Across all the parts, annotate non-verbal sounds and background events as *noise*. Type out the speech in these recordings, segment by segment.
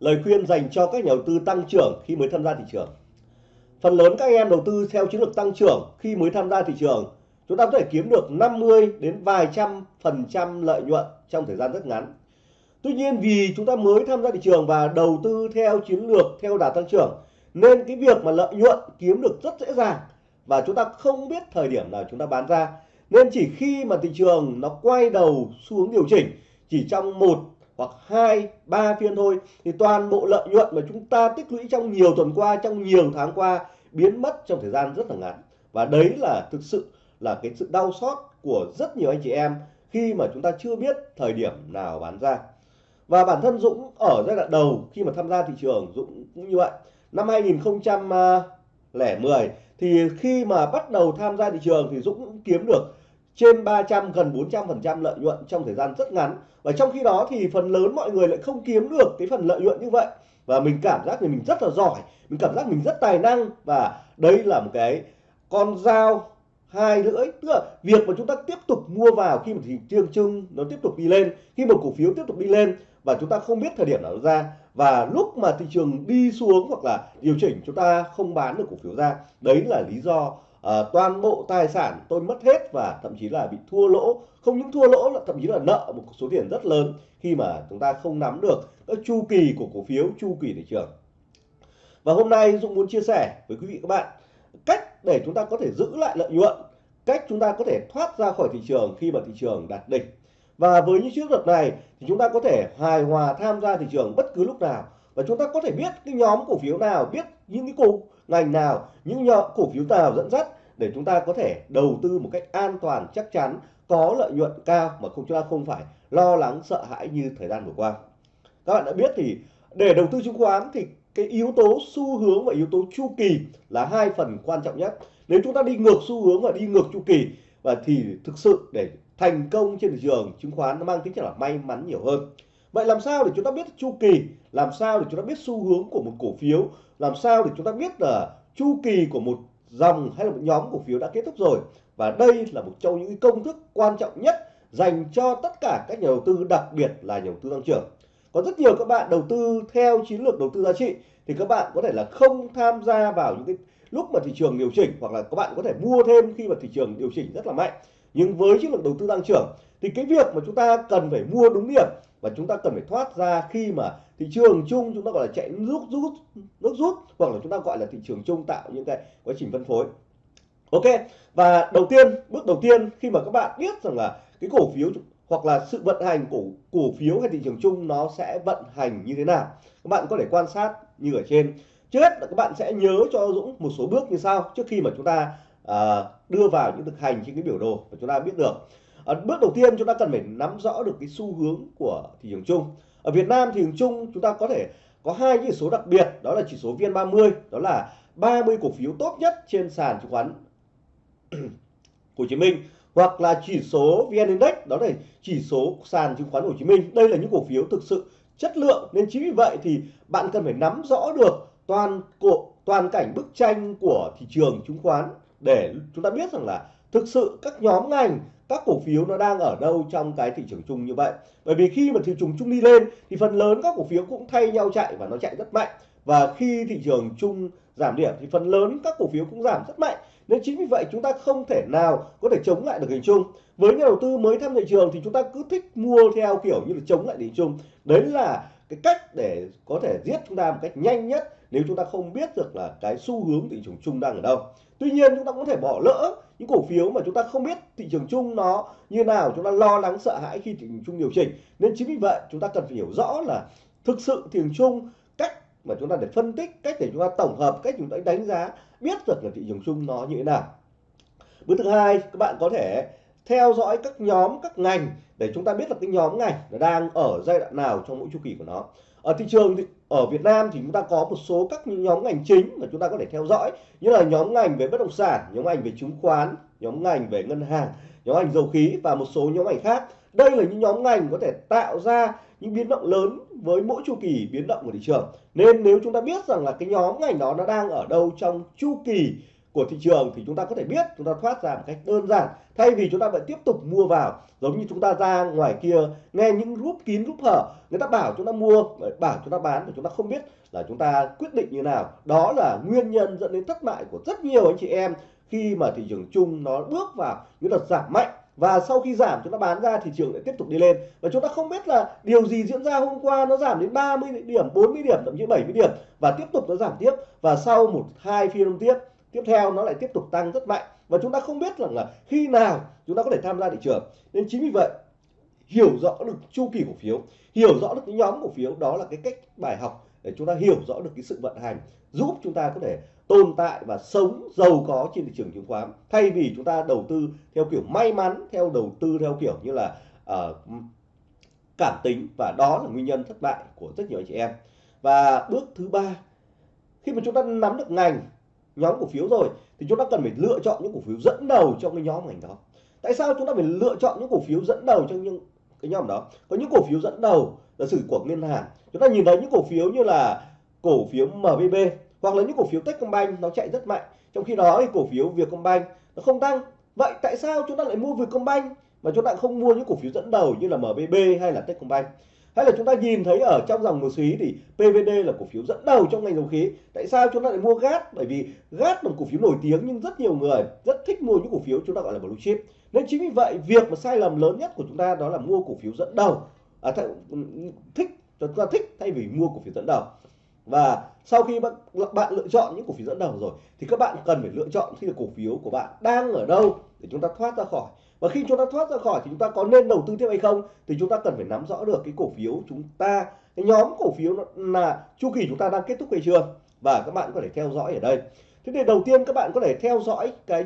lời khuyên dành cho các nhà đầu tư tăng trưởng khi mới tham gia thị trường. Phần lớn các em đầu tư theo chiến lược tăng trưởng khi mới tham gia thị trường, chúng ta có thể kiếm được 50 đến vài trăm phần trăm lợi nhuận trong thời gian rất ngắn. Tuy nhiên vì chúng ta mới tham gia thị trường và đầu tư theo chiến lược theo đà tăng trưởng nên cái việc mà lợi nhuận kiếm được rất dễ dàng và chúng ta không biết thời điểm nào chúng ta bán ra nên chỉ khi mà thị trường nó quay đầu xuống điều chỉnh chỉ trong một hoặc hai, ba phiên thôi, thì toàn bộ lợi nhuận mà chúng ta tích lũy trong nhiều tuần qua, trong nhiều tháng qua biến mất trong thời gian rất là ngắn. Và đấy là thực sự là cái sự đau xót của rất nhiều anh chị em khi mà chúng ta chưa biết thời điểm nào bán ra. Và bản thân Dũng ở giai đoạn đầu khi mà tham gia thị trường, Dũng cũng như vậy. Năm 2010 à, thì khi mà bắt đầu tham gia thị trường thì Dũng cũng kiếm được trên 300 gần 400 phần trăm lợi nhuận trong thời gian rất ngắn. Và trong khi đó thì phần lớn mọi người lại không kiếm được cái phần lợi nhuận như vậy. Và mình cảm giác thì mình rất là giỏi, mình cảm giác mình rất tài năng. Và đây là một cái con dao hai lưỡi. Tức là việc mà chúng ta tiếp tục mua vào khi mà thị trường chung nó tiếp tục đi lên, khi một cổ phiếu tiếp tục đi lên và chúng ta không biết thời điểm nào nó ra. Và lúc mà thị trường đi xuống hoặc là điều chỉnh, chúng ta không bán được cổ phiếu ra. Đấy là lý do à, toàn bộ tài sản tôi mất hết và thậm chí là bị thua lỗ. Không những thua lỗ là thậm chí là nợ một số tiền rất lớn khi mà chúng ta không nắm được các chu kỳ của cổ phiếu chu kỳ thị trường. Và hôm nay Dũng muốn chia sẻ với quý vị các bạn cách để chúng ta có thể giữ lại lợi nhuận cách chúng ta có thể thoát ra khỏi thị trường khi mà thị trường đạt đỉnh. Và với những chiến lược này thì chúng ta có thể hài hòa tham gia thị trường bất cứ lúc nào và chúng ta có thể biết cái nhóm cổ phiếu nào biết những cái cổ ngành nào, những nhóm cổ phiếu nào dẫn dắt để chúng ta có thể đầu tư một cách an toàn, chắc chắn, có lợi nhuận cao mà không, chúng ta không phải lo lắng, sợ hãi như thời gian vừa qua. Các bạn đã biết thì để đầu tư chứng khoán thì cái yếu tố xu hướng và yếu tố chu kỳ là hai phần quan trọng nhất. Nếu chúng ta đi ngược xu hướng và đi ngược chu kỳ và thì thực sự để thành công trên thị trường chứng khoán nó mang tính chất là may mắn nhiều hơn vậy làm sao để chúng ta biết chu kỳ? Làm sao để chúng ta biết xu hướng của một cổ phiếu? Làm sao để chúng ta biết là chu kỳ của một dòng hay là một nhóm cổ phiếu đã kết thúc rồi? Và đây là một trong những công thức quan trọng nhất dành cho tất cả các nhà đầu tư, đặc biệt là nhà đầu tư tăng trưởng. Có rất nhiều các bạn đầu tư theo chiến lược đầu tư giá trị, thì các bạn có thể là không tham gia vào những cái lúc mà thị trường điều chỉnh, hoặc là các bạn có thể mua thêm khi mà thị trường điều chỉnh rất là mạnh. Nhưng với chiến lược đầu tư tăng trưởng, thì cái việc mà chúng ta cần phải mua đúng điểm và chúng ta cần phải thoát ra khi mà thị trường chung chúng ta gọi là chạy rút rút nước rút hoặc là chúng ta gọi là thị trường chung tạo những cái quá trình phân phối. Ok và đầu tiên bước đầu tiên khi mà các bạn biết rằng là cái cổ phiếu hoặc là sự vận hành của cổ phiếu hay thị trường chung nó sẽ vận hành như thế nào? Các bạn có thể quan sát như ở trên. Trước hết là các bạn sẽ nhớ cho Dũng một số bước như sau trước khi mà chúng ta à, đưa vào những thực hành trên cái biểu đồ và chúng ta biết được à, bước đầu tiên chúng ta cần phải nắm rõ được cái xu hướng của thị trường chung. Ở Việt Nam thị trường chung chúng ta có thể có hai chỉ số đặc biệt đó là chỉ số VN30 đó là 30 cổ phiếu tốt nhất trên sàn chứng khoán *clears throat* Hồ Chí Minh hoặc là chỉ số VN Index đó là chỉ số sàn chứng khoán Hồ Chí Minh. Đây là những cổ phiếu thực sự chất lượng nên chính vì vậy thì bạn cần phải nắm rõ được toàn cổ toàn cảnh bức tranh của thị trường chứng khoán để chúng ta biết rằng là thực sự các nhóm ngành các cổ phiếu nó đang ở đâu trong cái thị trường chung như vậy. Bởi vì khi mà thị trường chung đi lên, thì phần lớn các cổ phiếu cũng thay nhau chạy và nó chạy rất mạnh. Và khi thị trường chung giảm điểm, thì phần lớn các cổ phiếu cũng giảm rất mạnh. Nên chính vì vậy chúng ta không thể nào có thể chống lại được hình chung. Với nhà đầu tư mới tham thị trường thì chúng ta cứ thích mua theo kiểu như là chống lại hình chung. Đấy là cái cách để có thể giết chúng ta một cách nhanh nhất nếu chúng ta không biết được là cái xu hướng thị trường chung đang ở đâu. Tuy nhiên chúng ta cũng có thể bỏ lỡ những cổ phiếu mà chúng ta không biết thị trường chung nó như nào, chúng ta lo lắng, sợ hãi khi thị trường chung điều chỉnh. Nên chính vì vậy, chúng ta cần phải hiểu rõ là thực sự thị trường chung, cách mà chúng ta để phân tích, cách để chúng ta tổng hợp, cách chúng ta đánh giá, biết được là thị trường chung nó như thế nào. Bước thứ hai, các bạn có thể theo dõi các nhóm, các ngành để chúng ta biết là cái nhóm ngành nó đang ở giai đoạn nào trong mỗi chu kỳ của nó. Ở thị trường thì, ở Việt Nam thì chúng ta có một số các nhóm ngành chính mà chúng ta có thể theo dõi. Như là nhóm ngành về bất động sản, nhóm ngành về chứng khoán, nhóm ngành về ngân hàng, nhóm ngành dầu khí và một số nhóm ngành khác. Đây là những nhóm ngành có thể tạo ra những biến động lớn với mỗi chu kỳ biến động của thị trường. Nên nếu chúng ta biết rằng là cái nhóm ngành đó nó đang ở đâu trong chu kỳ của thị trường thì chúng ta có thể biết chúng ta thoát ra một cách đơn giản thay vì chúng ta vẫn tiếp tục mua vào giống như chúng ta ra ngoài kia nghe những group kín group hở người ta bảo chúng ta mua bảo chúng ta bán mà chúng ta không biết là chúng ta quyết định như nào đó là nguyên nhân dẫn đến thất bại của rất nhiều anh chị em khi mà thị trường chung nó bước vào những đợt giảm mạnh và sau khi giảm chúng ta bán ra thị trường lại tiếp tục đi lên và chúng ta không biết là điều gì diễn ra hôm qua nó giảm đến 30 điểm 40 điểm thậm chí 70 điểm và tiếp tục nó giảm tiếp và sau một hai phiên tiếp tiếp theo nó lại tiếp tục tăng rất mạnh. Và chúng ta không biết rằng là khi nào chúng ta có thể tham gia thị trường. Nên chính vì vậy hiểu rõ được chu kỳ cổ phiếu hiểu rõ được cái nhóm cổ phiếu đó là cái cách bài học để chúng ta hiểu rõ được cái sự vận hành giúp chúng ta có thể tồn tại và sống giàu có trên thị trường chứng khoán. Thay vì chúng ta đầu tư theo kiểu may mắn theo đầu tư theo kiểu như là uh, cảm tính. Và đó là nguyên nhân thất bại của rất nhiều anh chị em. Và bước thứ ba khi mà chúng ta nắm được ngành nhóm cổ phiếu rồi, thì chúng ta cần phải lựa chọn những cổ phiếu dẫn đầu trong cái nhóm ngành đó. Tại sao chúng ta phải lựa chọn những cổ phiếu dẫn đầu trong những cái nhóm đó? Có những cổ phiếu dẫn đầu là sử của ngân hàng. Chúng ta nhìn thấy những cổ phiếu như là cổ phiếu MBB hoặc là những cổ phiếu Techcombank, nó chạy rất mạnh. Trong khi đó thì cổ phiếu Vietcombank nó không tăng. Vậy tại sao chúng ta lại mua Vietcombank mà chúng ta không mua những cổ phiếu dẫn đầu như là MBB hay là Techcombank? Hay là chúng ta nhìn thấy ở trong dòng một xí thì PVD là cổ phiếu dẫn đầu trong ngành dầu khí. Tại sao chúng ta lại mua gas? Bởi vì gas là một cổ phiếu nổi tiếng nhưng rất nhiều người rất thích mua những cổ phiếu chúng ta gọi là blue chip. Nên chính vì vậy việc mà sai lầm lớn nhất của chúng ta đó là mua cổ phiếu dẫn đầu. À, thích chúng ta thích thay vì mua cổ phiếu dẫn đầu. Và sau khi bạn, bạn lựa chọn những cổ phiếu dẫn đầu rồi thì các bạn cần phải lựa chọn khi là cổ phiếu của bạn đang ở đâu để chúng ta thoát ra khỏi và khi chúng ta thoát ra khỏi thì chúng ta có nên đầu tư tiếp hay không thì chúng ta cần phải nắm rõ được cái cổ phiếu chúng ta cái nhóm cổ phiếu là chu kỳ chúng ta đang kết thúc hay chưa. Và các bạn có thể theo dõi ở đây. Thế thì đầu tiên các bạn có thể theo dõi cái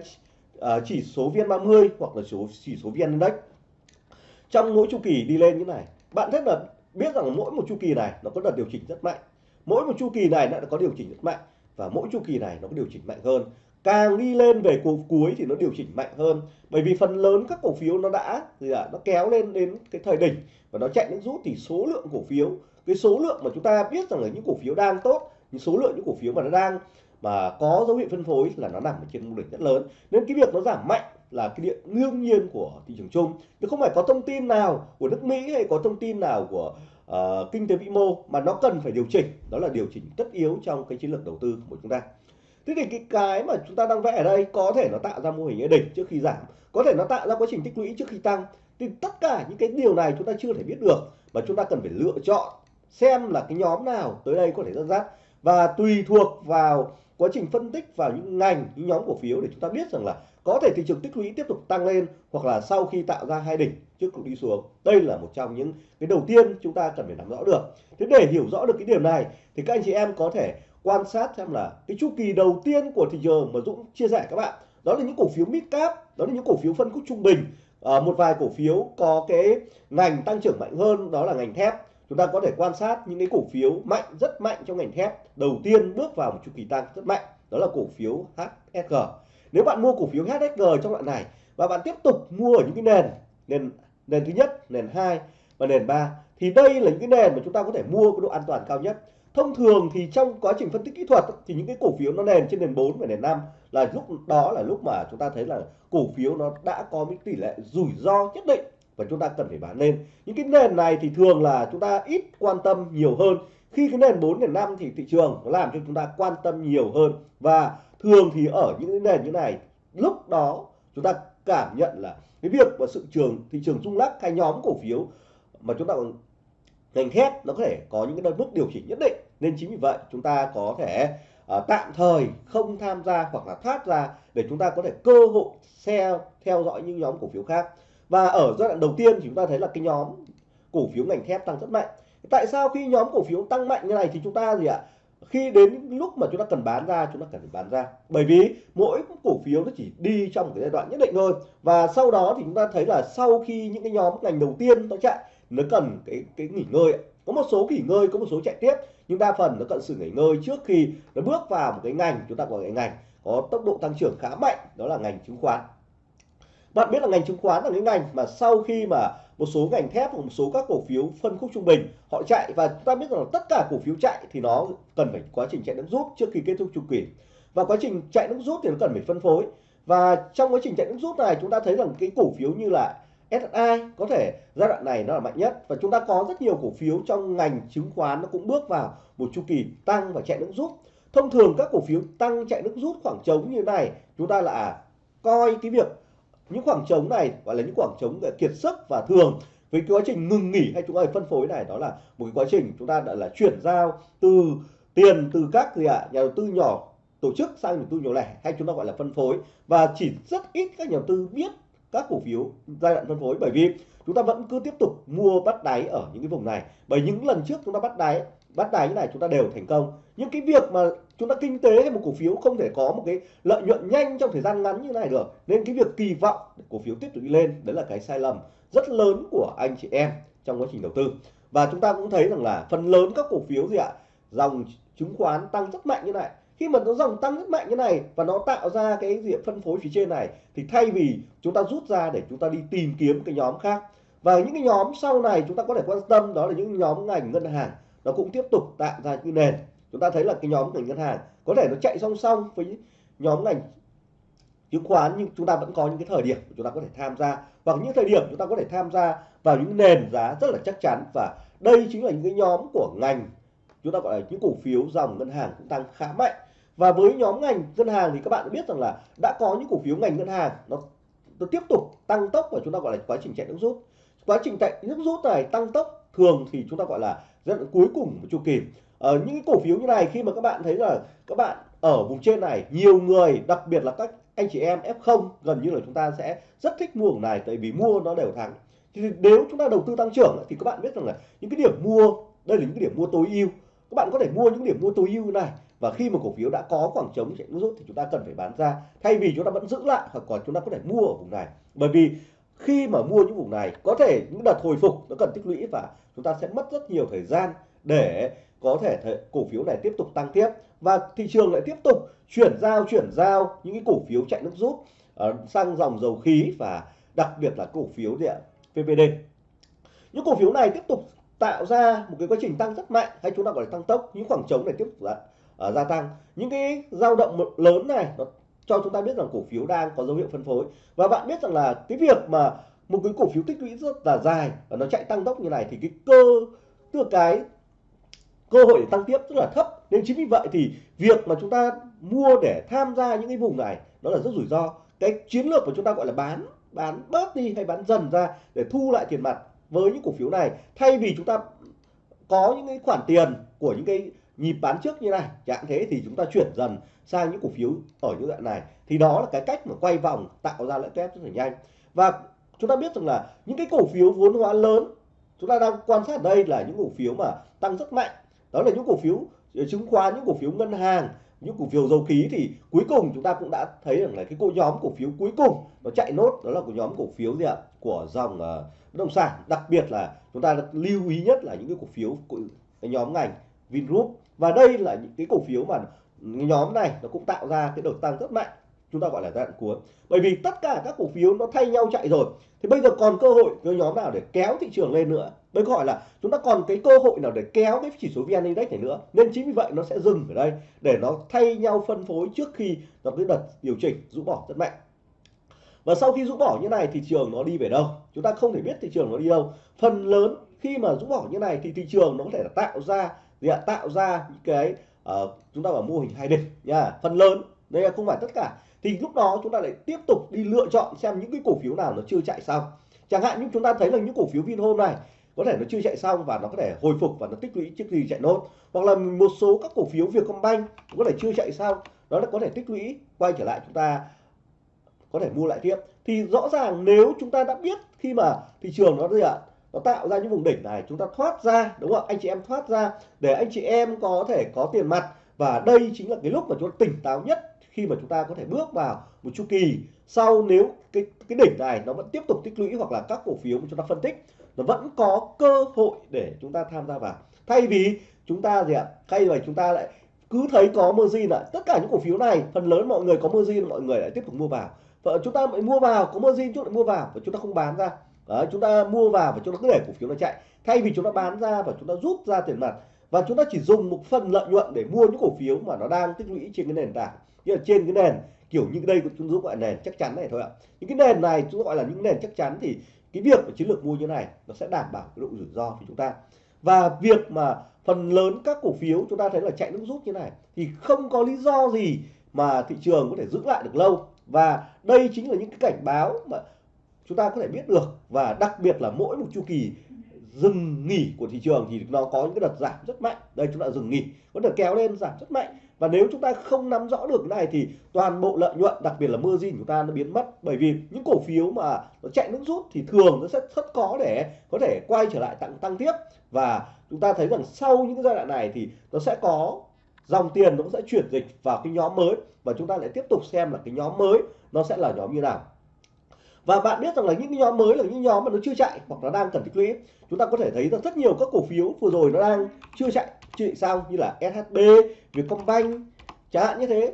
uh, chỉ số vn 30 hoặc là số chỉ số vn index. Trong mỗi chu kỳ đi lên như này bạn rất là biết rằng mỗi một chu kỳ này nó có đợt điều chỉnh rất mạnh. Mỗi một chu kỳ này nó có điều chỉnh rất mạnh và mỗi chu kỳ này nó có điều chỉnh mạnh hơn càng đi lên về cuối cuối thì nó điều chỉnh mạnh hơn. Bởi vì phần lớn các cổ phiếu nó đã gì à, nó kéo lên đến cái thời đỉnh và nó chạy đến rút thì số lượng cổ phiếu cái số lượng mà chúng ta biết rằng là những cổ phiếu đang tốt những số lượng những cổ phiếu mà nó đang mà có dấu hiệu phân phối là nó nằm ở trên mô đỉnh rất lớn. Nên cái việc nó giảm mạnh là cái điện đương nhiên của thị trường chung. Chứ không phải có thông tin nào của nước Mỹ hay có thông tin nào của uh, kinh tế vĩ mô mà nó cần phải điều chỉnh. Đó là điều chỉnh tất yếu trong cái chiến lược đầu tư của chúng ta thế thì cái cái mà chúng ta đang vẽ ở đây có thể nó tạo ra mô hình đỉnh trước khi giảm, có thể nó tạo ra quá trình tích lũy trước khi tăng. Thì tất cả những cái điều này chúng ta chưa thể biết được, mà chúng ta cần phải lựa chọn xem là cái nhóm nào tới đây có thể dẫn dắt. Và tùy thuộc vào quá trình phân tích vào những ngành, những nhóm cổ phiếu để chúng ta biết rằng là có thể thị trường tích lũy tiếp tục tăng lên hoặc là sau khi tạo ra hai đỉnh trước cũng đi xuống. Đây là một trong những cái đầu tiên chúng ta cần phải nắm rõ được. Thế để hiểu rõ được cái điểm này thì các anh chị em có thể quan sát xem là cái chu kỳ đầu tiên của thị trường mà Dũng chia sẻ các bạn đó là những cổ phiếu mid cap đó là những cổ phiếu phân khúc trung bình. À, một vài cổ phiếu có cái ngành tăng trưởng mạnh hơn đó là ngành thép. Chúng ta có thể quan sát những cái cổ phiếu mạnh rất mạnh trong ngành thép. Đầu tiên bước vào một chu kỳ tăng rất mạnh đó là cổ phiếu HSG nếu bạn mua cổ phiếu HSG trong đoạn này và bạn tiếp tục mua ở những cái nền nền nền thứ nhất nền hai và nền 3 thì đây là những cái nền mà chúng ta có thể mua cái độ an toàn cao nhất thông thường thì trong quá trình phân tích kỹ thuật thì những cái cổ phiếu nó nền trên nền 4 và nền 5 là lúc đó là lúc mà chúng ta thấy là cổ phiếu nó đã có những tỷ lệ rủi ro nhất định và chúng ta cần phải bán lên. Những cái nền này thì thường là chúng ta ít quan tâm nhiều hơn. Khi cái nền 4 nền 5 thì thị trường nó làm cho chúng ta quan tâm nhiều hơn. Và thường thì ở những cái nền như này, lúc đó chúng ta cảm nhận là cái việc và sự trường, thị trường rung lắc hay nhóm cổ phiếu mà chúng ta ngành thép nó có thể có những cái mức điều chỉnh nhất định. Nên chính vì vậy chúng ta có thể uh, tạm thời không tham gia hoặc là thoát ra để chúng ta có thể cơ hội theo theo dõi những nhóm cổ phiếu khác. Và ở giai đoạn đầu tiên thì chúng ta thấy là cái nhóm cổ phiếu ngành thép tăng rất mạnh. Tại sao khi nhóm cổ phiếu tăng mạnh như này thì chúng ta gì ạ? Khi đến lúc mà chúng ta cần bán ra chúng ta cần phải bán ra. Bởi vì mỗi cổ phiếu nó chỉ đi trong một cái giai đoạn nhất định thôi. Và sau đó thì chúng ta thấy là sau khi những cái nhóm ngành đầu tiên nó chạy nó cần cái cái nghỉ ngơi có một số nghỉ ngơi, có một số chạy tiếp, nhưng đa phần nó cần sự nghỉ ngơi trước khi nó bước vào một cái ngành, chúng ta gọi là ngành có tốc độ tăng trưởng khá mạnh, đó là ngành chứng khoán. Bạn biết là ngành chứng khoán là cái ngành mà sau khi mà một số ngành thép một số các cổ phiếu phân khúc trung bình, họ chạy và chúng ta biết rằng là tất cả cổ phiếu chạy thì nó cần phải quá trình chạy nước rút trước khi kết thúc chu kỳ. Và quá trình chạy nước rút thì nó cần phải phân phối. Và trong quá trình chạy nước rút này, chúng ta thấy rằng cái cổ phiếu như là SSI có thể giai đoạn này nó là mạnh nhất. Và chúng ta có rất nhiều cổ phiếu trong ngành chứng khoán nó cũng bước vào một chu kỳ tăng và chạy nước rút. Thông thường các cổ phiếu tăng chạy nước rút khoảng trống như này chúng ta là coi cái việc những khoảng trống này gọi là những khoảng trống kiệt sức và thường với cái quá trình ngừng nghỉ hay chúng ta phân phối này đó là một cái quá trình chúng ta đã là chuyển giao từ tiền từ các gì ạ à, nhà đầu tư nhỏ tổ chức sang nhà đầu tư nhỏ lẻ hay chúng ta gọi là phân phối. Và chỉ rất ít các nhà đầu tư biết các cổ phiếu giai đoạn phân phối. Bởi vì chúng ta vẫn cứ tiếp tục mua bắt đáy ở những cái vùng này. Bởi những lần trước chúng ta bắt đáy bắt đáy như này chúng ta đều thành công. Nhưng cái việc mà chúng ta kinh tế hay một cổ phiếu không thể có một cái lợi nhuận nhanh trong thời gian ngắn như này được. Nên cái việc kỳ vọng cổ phiếu tiếp tục đi lên, đấy là cái sai lầm rất lớn của anh chị em trong quá trình đầu tư. Và chúng ta cũng thấy rằng là phần lớn các cổ phiếu gì ạ? Dòng chứng khoán tăng rất mạnh như này khi mà nó dòng tăng rất mạnh như này và nó tạo ra cái diện phân phối phía trên này, thì thay vì chúng ta rút ra để chúng ta đi tìm kiếm cái nhóm khác. Và những cái nhóm sau này chúng ta có thể quan tâm đó là những nhóm ngành ngân hàng, nó cũng tiếp tục tạo ra những nền. Chúng ta thấy là cái nhóm ngành ngân hàng có thể nó chạy song song với nhóm ngành chứng khoán, nhưng chúng ta vẫn có những cái thời điểm chúng ta có thể tham gia. Hoặc những thời điểm chúng ta có thể tham gia vào những nền giá rất là chắc chắn. Và đây chính là những cái nhóm của ngành chúng ta gọi là những cổ phiếu dòng ngân hàng cũng tăng khá mạnh. Và với nhóm ngành ngân hàng thì các bạn biết rằng là đã có những cổ phiếu ngành ngân hàng nó, nó tiếp tục tăng tốc và chúng ta gọi là quá trình chạy nước rút. Quá trình chạy nước rút này tăng tốc thường thì chúng ta gọi là giai đoạn cuối cùng của chu kỳ. Ở những cổ phiếu như này khi mà các bạn thấy là các bạn ở vùng trên này nhiều người đặc biệt là các anh chị em F0 gần như là chúng ta sẽ rất thích mua vùng này tại vì mua nó đều thắng. Thì nếu chúng ta đầu tư tăng trưởng thì các bạn biết rằng là những cái điểm mua đây là những cái điểm mua tối ưu các bạn có thể mua những điểm mua tối ưu này. Và khi mà cổ phiếu đã có khoảng trống chạy rút thì chúng ta cần phải bán ra. Thay vì chúng ta vẫn giữ lại hoặc còn chúng ta có thể mua ở vùng này. Bởi vì khi mà mua những vùng này có thể những đợt hồi phục nó cần tích lũy và chúng ta sẽ mất rất nhiều thời gian để có thể cổ phiếu này tiếp tục tăng tiếp. Và thị trường lại tiếp tục chuyển giao chuyển giao những cái cổ phiếu chạy nước rút uh, sang dòng dầu khí và đặc biệt là cổ phiếu gì ạ PVD những cổ phiếu này tiếp tục tạo ra một cái quá trình tăng rất mạnh hay chúng ta gọi là tăng tốc những khoảng trống này tiếp tục uh, gia tăng. Những cái dao động lớn này nó cho chúng ta biết rằng cổ phiếu đang có dấu hiệu phân phối. Và bạn biết rằng là cái việc mà một cái cổ phiếu tích lũy rất là dài và nó chạy tăng tốc như này thì cái cơ tức cái cơ hội để tăng tiếp rất là thấp. Nên chính vì vậy thì việc mà chúng ta mua để tham gia những cái vùng này nó là rất rủi ro. Cái chiến lược của chúng ta gọi là bán bán bớt đi hay bán dần ra để thu lại tiền mặt với những cổ phiếu này. Thay vì chúng ta có những cái khoản tiền của những cái nhịp bán trước như này chẳng thế thì chúng ta chuyển dần sang những cổ phiếu ở những đoạn này. Thì đó là cái cách mà quay vòng tạo ra lợi kép rất là nhanh. Và chúng ta biết rằng là những cái cổ phiếu vốn hóa lớn chúng ta đang quan sát đây là những cổ phiếu mà tăng rất mạnh. Đó là những cổ phiếu ờ, chứng khoán những cổ phiếu ngân hàng những cổ phiếu dầu khí thì cuối cùng chúng ta cũng đã thấy rằng là cái cô nhóm cổ phiếu cuối cùng nó chạy nốt đó là của nhóm cổ phiếu gì ạ? Của dòng uh, bất động sản, đặc biệt là chúng ta lưu ý nhất là những cái cổ phiếu của nhóm ngành Vingroup. Và đây là những cái cổ phiếu mà nhóm này nó cũng tạo ra cái đợt tăng rất mạnh. Chúng ta gọi là giai đoạn cuối. Bởi vì tất cả các cổ phiếu nó thay nhau chạy rồi. Thì bây giờ còn cơ hội cái nhóm nào để kéo thị trường lên nữa? Bây gọi là chúng ta còn cái cơ hội nào để kéo cái chỉ số vn index này nữa? Nên chính vì vậy nó sẽ dừng ở đây để nó thay nhau phân phối trước khi nó cái đợt điều chỉnh rũ bỏ rất mạnh và sau khi rũ bỏ như này thị trường nó đi về đâu? Chúng ta không thể biết thị trường nó đi đâu. Phần lớn khi mà rũ bỏ như này thì thị trường nó có thể là tạo ra gì ạ? Tạo ra những cái uh, chúng ta bảo mô hình hai đỉnh nha. Phần lớn. Đây là không phải tất cả. Thì lúc đó chúng ta lại tiếp tục đi lựa chọn xem những cái cổ phiếu nào nó chưa chạy xong. Chẳng hạn như chúng ta thấy là những cổ phiếu Vinhome này có thể nó chưa chạy xong và nó có thể hồi phục và nó tích lũy trước khi chạy nốt. Hoặc là một số các cổ phiếu Vietcombank có thể chưa chạy xong nó có thể tích lũy quay trở lại chúng ta có thể mua lại tiếp. Thì rõ ràng nếu chúng ta đã biết khi mà thị trường nó gì ạ, nó tạo ra những vùng đỉnh này, chúng ta thoát ra, đúng không anh chị em thoát ra để anh chị em có thể có tiền mặt. Và đây chính là cái lúc mà chúng ta tỉnh táo nhất khi mà chúng ta có thể bước vào một chu kỳ. Sau nếu cái cái đỉnh này nó vẫn tiếp tục tích lũy hoặc là các cổ phiếu mà chúng ta phân tích, nó vẫn có cơ hội để chúng ta tham gia vào. Thay vì chúng ta gì ạ, thay vì chúng ta lại cứ thấy có margin lại tất cả những cổ phiếu này, phần lớn mọi người có margin, mọi người lại tiếp tục mua vào và chúng ta mới mua vào có margin chúng ta mua vào và chúng ta không bán ra Đấy, chúng ta mua vào và chúng ta cứ để cổ phiếu nó chạy thay vì chúng ta bán ra và chúng ta rút ra tiền mặt và chúng ta chỉ dùng một phần lợi nhuận để mua những cổ phiếu mà nó đang tích lũy trên cái nền tảng như là trên cái nền kiểu như đây chúng tôi gọi là nền chắc chắn này thôi ạ những cái nền này chúng gọi là những nền chắc chắn thì cái việc chiến lược mua như này nó sẽ đảm bảo cái độ rủi ro của chúng ta và việc mà phần lớn các cổ phiếu chúng ta thấy là chạy nước rút như này thì không có lý do gì mà thị trường có thể giữ lại được lâu và đây chính là những cái cảnh báo mà chúng ta có thể biết được. Và đặc biệt là mỗi một chu kỳ dừng nghỉ của thị trường thì nó có những cái đợt giảm rất mạnh. Đây chúng ta dừng nghỉ, có đợt kéo lên giảm rất mạnh. Và nếu chúng ta không nắm rõ được cái này thì toàn bộ lợi nhuận, đặc biệt là margin gì chúng ta nó biến mất. Bởi vì những cổ phiếu mà nó chạy nước rút thì thường nó sẽ rất khó để có thể quay trở lại tăng tăng tiếp. Và chúng ta thấy rằng sau những cái giai đoạn này thì nó sẽ có dòng tiền nó sẽ chuyển dịch vào cái nhóm mới và chúng ta lại tiếp tục xem là cái nhóm mới nó sẽ là nhóm như nào. Và bạn biết rằng là những cái nhóm mới là những nhóm mà nó chưa chạy hoặc nó đang cần tích lũy. Chúng ta có thể thấy rằng rất nhiều các cổ phiếu vừa rồi nó đang chưa chạy chưa chạy xong như là SHB Vietcombank, chẳng hạn như thế.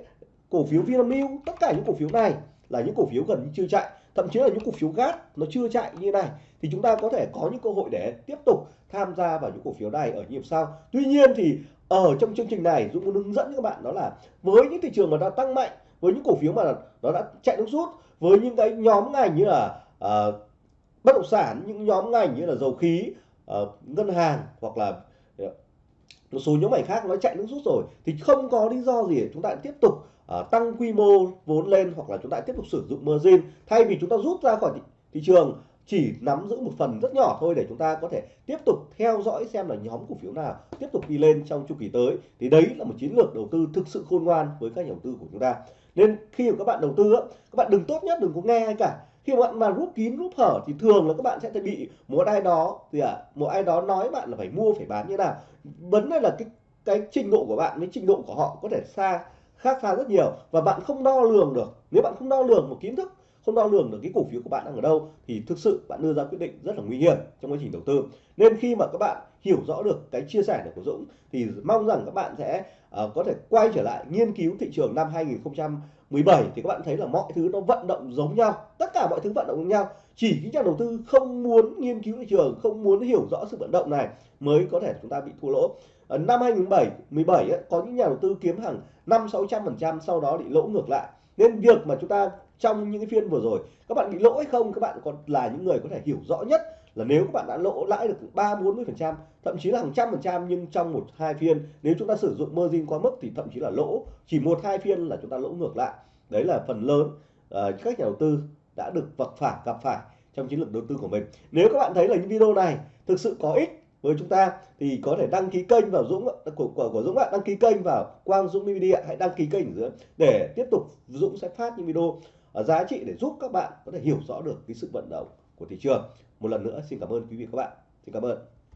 Cổ phiếu Vinamilk, tất cả những cổ phiếu này là những cổ phiếu gần như chưa chạy, thậm chí là những cổ phiếu gas nó chưa chạy như này. Thì chúng ta có thể có những cơ hội để tiếp tục tham gia vào những cổ phiếu này ở nhịp sau. Tuy nhiên thì ở trong chương trình này Dũng muốn hướng dẫn các bạn đó là với những thị trường mà đã tăng mạnh với những cổ phiếu mà nó đã chạy nước rút với những cái nhóm ngành như là uh, bất động sản những nhóm ngành như là dầu khí uh, ngân hàng hoặc là ờ, một số nhóm ngành khác nó chạy nước rút rồi thì không có lý do gì để chúng ta tiếp tục uh, tăng quy mô vốn lên hoặc là chúng ta tiếp tục sử dụng margin thay vì chúng ta rút ra khỏi thị, thị trường chỉ nắm giữ một phần rất nhỏ thôi để chúng ta có thể tiếp tục theo dõi xem là nhóm cổ phiếu nào tiếp tục đi lên trong chu kỳ tới. Thì đấy là một chiến lược đầu tư thực sự khôn ngoan với các nhà đầu tư của chúng ta. Nên khi mà các bạn đầu tư các bạn đừng tốt nhất đừng có nghe ai cả. Khi mà bạn mà rút kín rút hở thì thường là các bạn sẽ bị một ai đó thì à, một ai đó nói bạn là phải mua phải bán như nào. Vấn đề là cái cái trình độ của bạn với trình độ của họ có thể xa khác xa rất nhiều. Và bạn không đo lường được. Nếu bạn không đo lường một kiến thức không đo lường được cái cổ phiếu của bạn đang ở đâu thì thực sự bạn đưa ra quyết định rất là nguy hiểm trong quá trình đầu tư. Nên khi mà các bạn hiểu rõ được cái chia sẻ này của Dũng thì mong rằng các bạn sẽ uh, có thể quay trở lại nghiên cứu thị trường năm 2017 thì các bạn thấy là mọi thứ nó vận động giống nhau tất cả mọi thứ vận động giống nhau. Chỉ những nhà đầu tư không muốn nghiên cứu thị trường không muốn hiểu rõ sự vận động này mới có thể chúng ta bị thua lỗ. Ở năm 2017 17 ấy, có những nhà đầu tư kiếm hàng năm 600 phần trăm sau đó bị lỗ ngược lại. Nên việc mà chúng ta trong những cái phiên vừa rồi. Các bạn bị lỗ hay không? Các bạn còn là những người có thể hiểu rõ nhất là nếu các bạn đã lỗ lãi được ba bốn mươi phần trăm thậm chí là hàng trăm phần trăm nhưng trong một hai phiên nếu chúng ta sử dụng margin quá mức thì thậm chí là lỗ. Chỉ một hai phiên là chúng ta lỗ ngược lại. Đấy là phần lớn uh, các nhà đầu tư đã được vật phải gặp phải trong chiến lược đầu tư của mình. Nếu các bạn thấy là những video này thực sự có ích với chúng ta thì có thể đăng ký kênh vào Dũng của của, của Dũng ạ. Đăng ký kênh vào Quang Dũng Media hãy đăng ký kênh ở dưới để tiếp tục Dũng sẽ phát những video giá trị để giúp các bạn có thể hiểu rõ được cái sự vận động của thị trường. Một lần nữa, xin cảm ơn quý vị các bạn. Xin cảm ơn.